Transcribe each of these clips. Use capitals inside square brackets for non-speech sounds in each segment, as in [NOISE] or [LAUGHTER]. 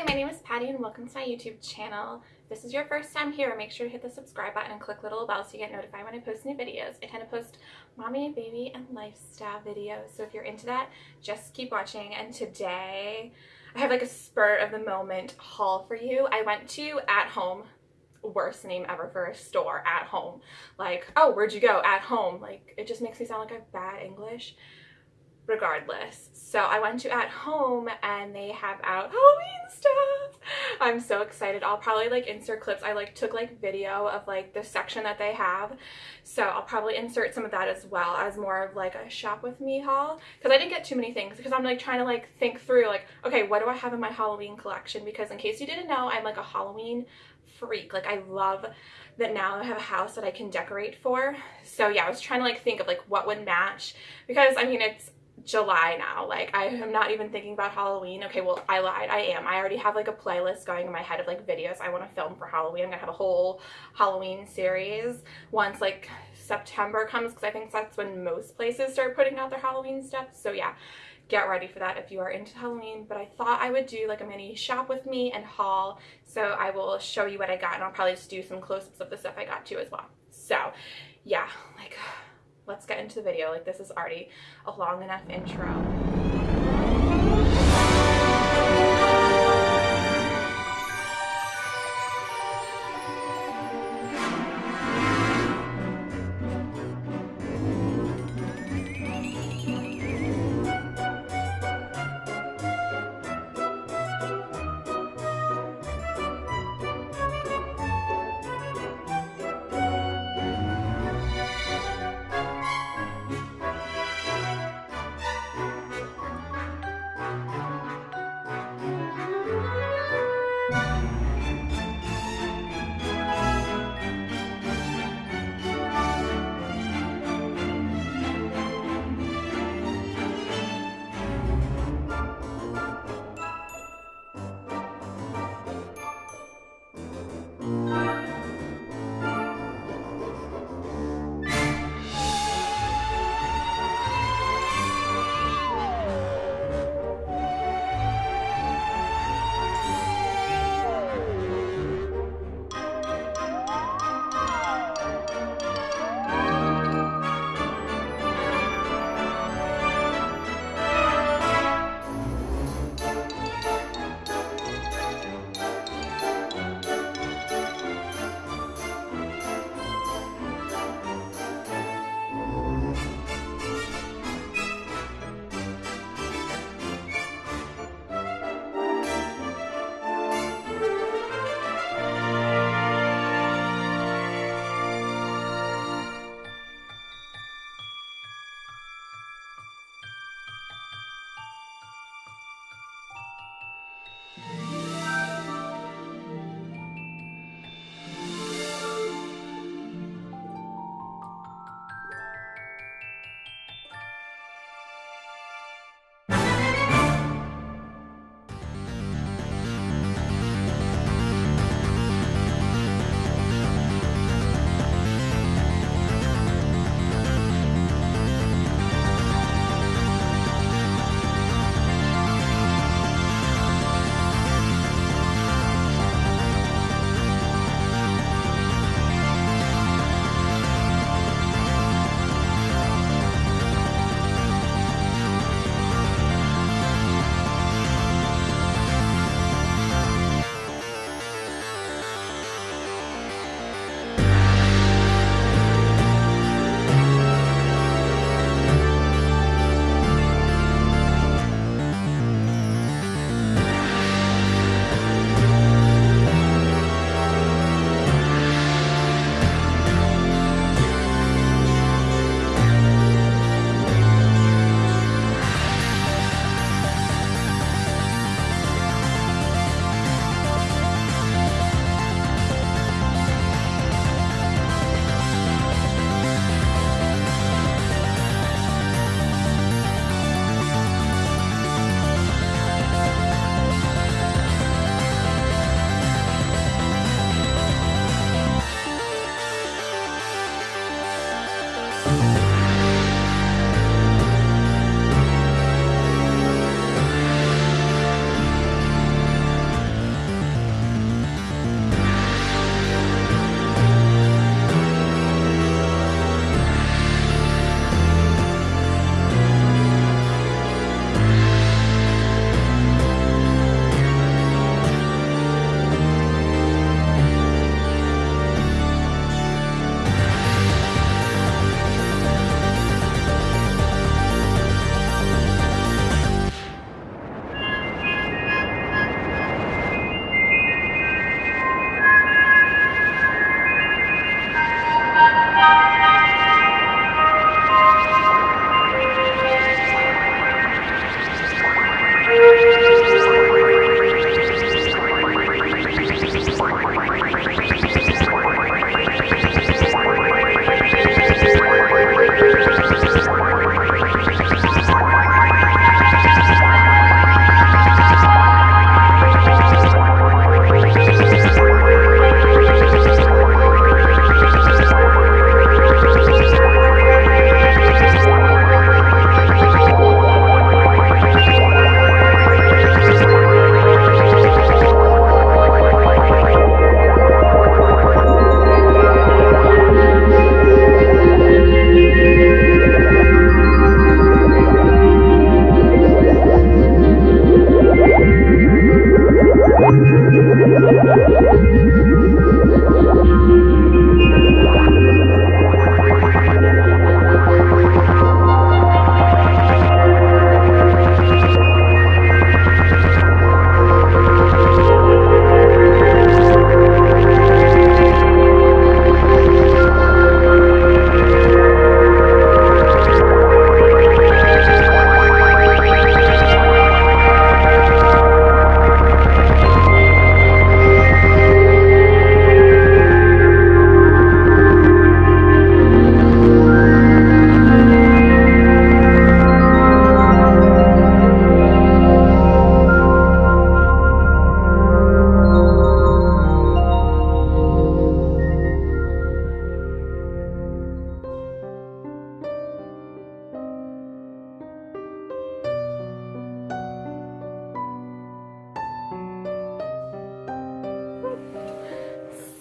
Hi, my name is Patty and welcome to my YouTube channel. If this is your first time here, make sure to hit the subscribe button and click little bell so you get notified when I post new videos. I tend to post mommy, baby, and lifestyle videos, so if you're into that, just keep watching. And today, I have like a spur of the moment haul for you. I went to At Home, worst name ever for a store, At Home. Like, oh, where'd you go? At Home. Like, it just makes me sound like I have bad English regardless. So I went to at home and they have out Halloween stuff. I'm so excited. I'll probably like insert clips. I like took like video of like the section that they have. So I'll probably insert some of that as well as more of like a shop with me haul. Cause I didn't get too many things because I'm like trying to like think through like, okay, what do I have in my Halloween collection? Because in case you didn't know, I'm like a Halloween freak. Like I love that now I have a house that I can decorate for. So yeah, I was trying to like think of like what would match because I mean, it's July now. Like I am not even thinking about Halloween. Okay, well I lied. I am. I already have like a playlist going in my head of like videos I want to film for Halloween. I'm gonna have a whole Halloween series once like September comes because I think that's when most places start putting out their Halloween stuff. So yeah, get ready for that if you are into Halloween. But I thought I would do like a mini shop with me and haul. So I will show you what I got and I'll probably just do some close-ups of the stuff I got too as well. So yeah, like let's get into the video. Like this is already a long enough intro.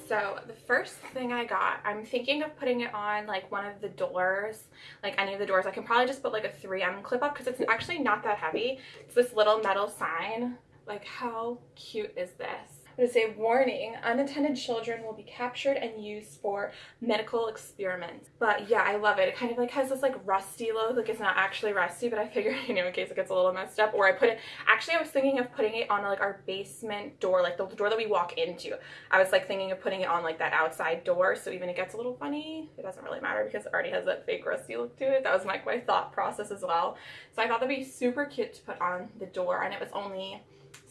So the first thing I got, I'm thinking of putting it on like one of the doors, like any of the doors. I can probably just put like a 3M clip up because it's actually not that heavy. It's this little metal sign. Like how cute is this? It say warning, unattended children will be captured and used for medical experiments. But yeah, I love it. It kind of like has this like rusty look. Like it's not actually rusty, but I figured, you [LAUGHS] know, in case it gets a little messed up. Or I put it, actually I was thinking of putting it on like our basement door, like the door that we walk into. I was like thinking of putting it on like that outside door. So even it gets a little funny, it doesn't really matter because it already has that fake rusty look to it. That was like my thought process as well. So I thought that'd be super cute to put on the door and it was only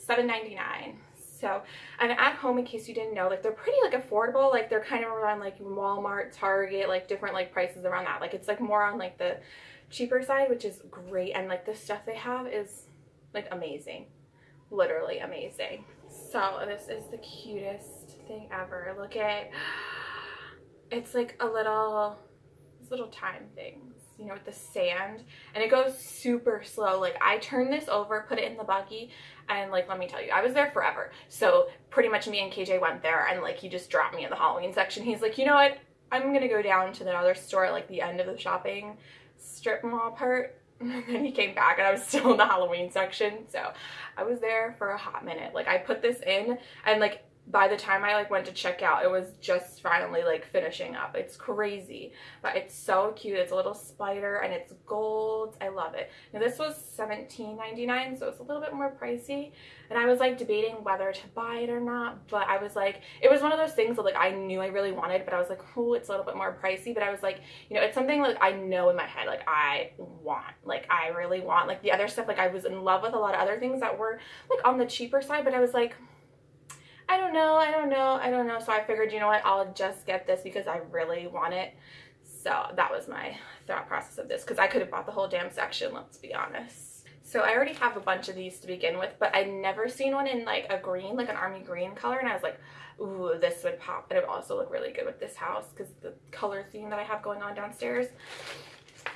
$7.99 so I'm at home in case you didn't know, like they're pretty like affordable. Like they're kind of around like Walmart, Target, like different like prices around that. Like it's like more on like the cheaper side, which is great. And like the stuff they have is like amazing, literally amazing. So this is the cutest thing ever. Look at, it's like a little, this little time things you know, with the sand and it goes super slow. Like I turned this over, put it in the buggy and like, let me tell you, I was there forever. So pretty much me and KJ went there and like, he just dropped me in the Halloween section. He's like, you know what? I'm going to go down to the other store at like the end of the shopping strip mall part. [LAUGHS] And then he came back and I was still in the Halloween section. So I was there for a hot minute. Like I put this in and like by the time I like went to check out, it was just finally like finishing up. It's crazy, but it's so cute. It's a little spider and it's gold. I love it. Now this was $17.99, so it's a little bit more pricey. And I was like debating whether to buy it or not, but I was like, it was one of those things that like I knew I really wanted, but I was like, oh, it's a little bit more pricey. But I was like, you know, it's something like I know in my head, like I want, like I really want. Like the other stuff, like I was in love with a lot of other things that were like on the cheaper side, but I was like, I don't know, I don't know, I don't know. So I figured, you know what, I'll just get this because I really want it. So that was my thought process of this because I could have bought the whole damn section, let's be honest. So I already have a bunch of these to begin with, but I'd never seen one in like a green, like an army green color. And I was like, ooh, this would pop. And it would also look really good with this house because the color theme that I have going on downstairs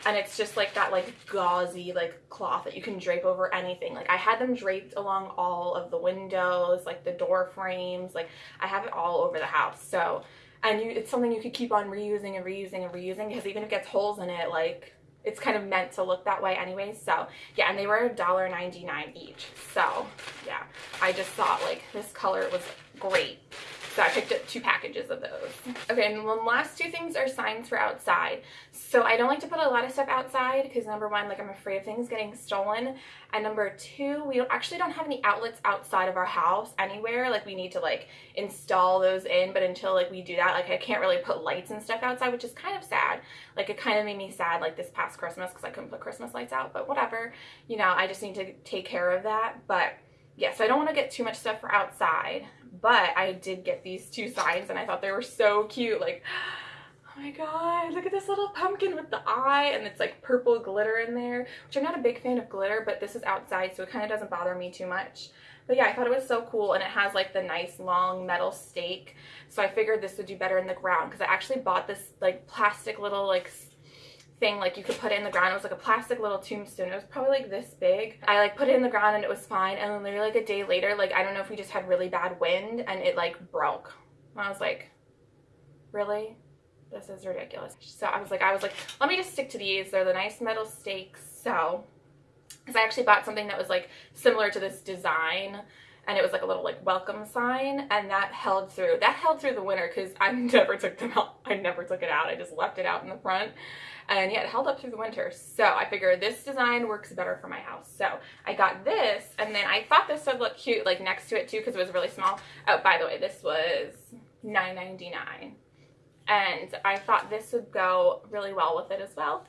and it's just like that like gauzy like cloth that you can drape over anything. Like i had them draped along all of the windows like the door frames like i have it all over the house. So and you it's something you could keep on reusing and reusing and reusing because even if it gets holes in it like it's kind of meant to look that way anyway. So yeah and they were $1.99 each. So yeah i just thought like this color was great so I picked up two packages of those. Okay, and the last two things are signs for outside. So I don't like to put a lot of stuff outside because number one, like I'm afraid of things getting stolen. And number two, we don't, actually don't have any outlets outside of our house anywhere. Like we need to like install those in, but until like we do that, like I can't really put lights and stuff outside, which is kind of sad. Like it kind of made me sad like this past Christmas because I couldn't put Christmas lights out, but whatever. You know, I just need to take care of that. But yeah, so I don't want to get too much stuff for outside, but I did get these two signs and I thought they were so cute. Like, oh my god, look at this little pumpkin with the eye and it's like purple glitter in there, which I'm not a big fan of glitter, but this is outside so it kind of doesn't bother me too much. But yeah, I thought it was so cool and it has like the nice long metal stake. So I figured this would do better in the ground because I actually bought this like plastic little like thing like you could put it in the ground. It was like a plastic little tombstone. It was probably like this big. I like put it in the ground and it was fine. And then literally like a day later, like I don't know if we just had really bad wind and it like broke. And I was like, really? This is ridiculous. So I was like, I was like, let me just stick to these. They're the nice metal stakes. So, because I actually bought something that was like similar to this design and it was like a little like welcome sign and that held through that held through the winter because i [LAUGHS] never took them out i never took it out i just left it out in the front and yeah, it held up through the winter. So I figured this design works better for my house. So I got this, and then I thought this would look cute like next to it too because it was really small. Oh, by the way, this was $9.99. And I thought this would go really well with it as well.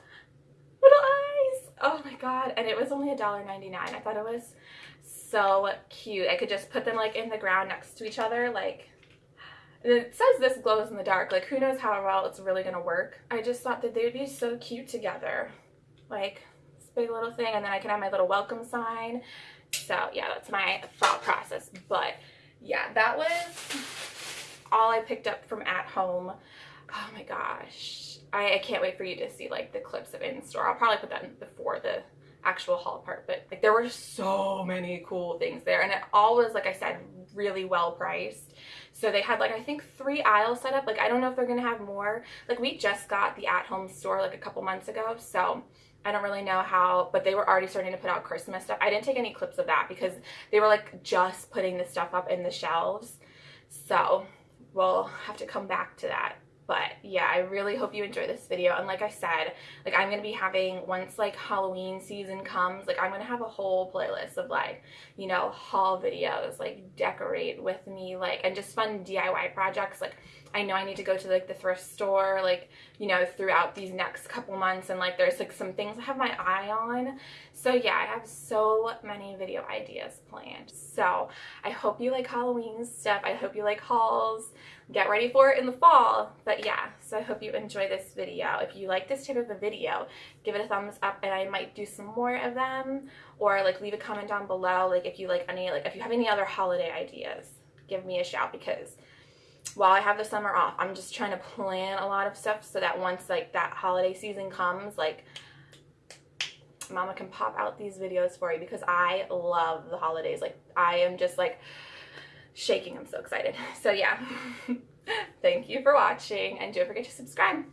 Little eyes! Oh my god. And it was only $1.99. I thought it was so cute. I could just put them like in the ground next to each other like it says this glows in the dark. Like, who knows how well it's really going to work. I just thought that they would be so cute together. Like, this big little thing. And then I can have my little welcome sign. So, yeah, that's my thought process. But, yeah, that was all I picked up from at home. Oh, my gosh. I, I can't wait for you to see, like, the clips of in-store. I'll probably put that before the actual haul part, but like there were so many cool things there and it all was like I said really well priced. So they had like I think three aisles set up. Like I don't know if they're gonna have more. Like we just got the at home store like a couple months ago, so I don't really know how, but they were already starting to put out Christmas stuff. I didn't take any clips of that because they were like just putting the stuff up in the shelves. So we'll have to come back to that but yeah i really hope you enjoy this video and like i said like i'm gonna be having once like halloween season comes like i'm gonna have a whole playlist of like you know haul videos like decorate with me like and just fun diy projects like i know i need to go to like the thrift store like you know throughout these next couple months and like there's like some things i have my eye on. So yeah i have so many video ideas planned. So i hope you like halloween stuff. I hope you like hauls get ready for it in the fall. But yeah, so I hope you enjoy this video. If you like this type of a video, give it a thumbs up and I might do some more of them. Or like leave a comment down below, like if you like any, like if you have any other holiday ideas, give me a shout because while I have the summer off, I'm just trying to plan a lot of stuff so that once like that holiday season comes, like mama can pop out these videos for you because I love the holidays. Like I am just like shaking. I'm so excited. [LAUGHS] So yeah, [LAUGHS] thank you for watching and don't forget to subscribe.